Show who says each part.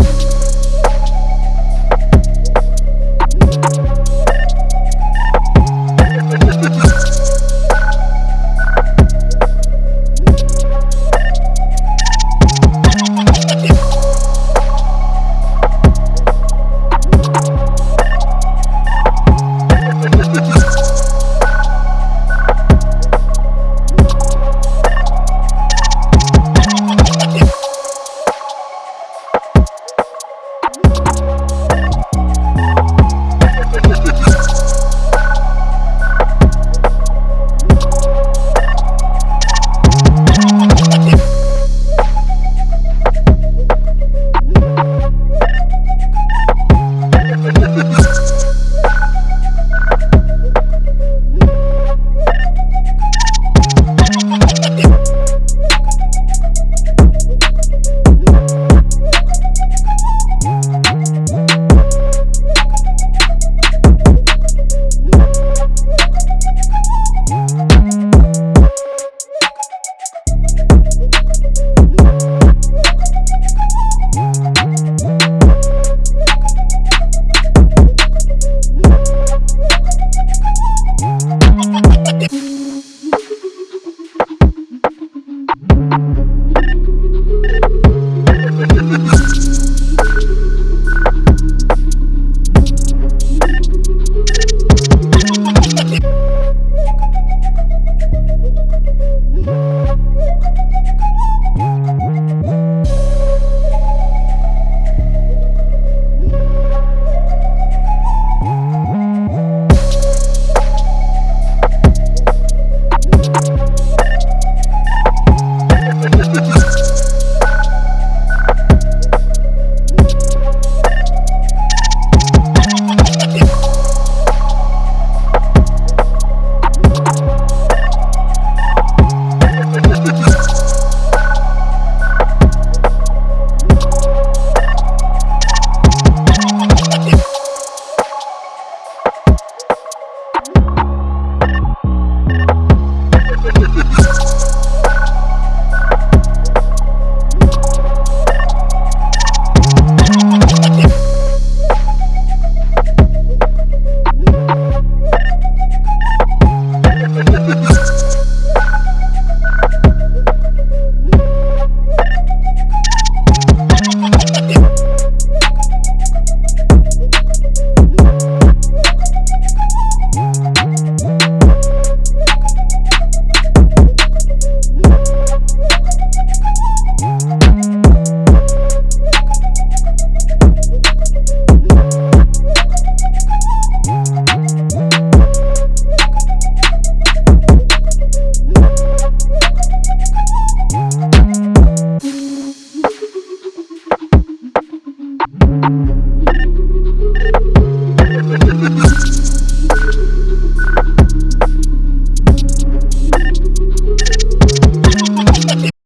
Speaker 1: Yeah.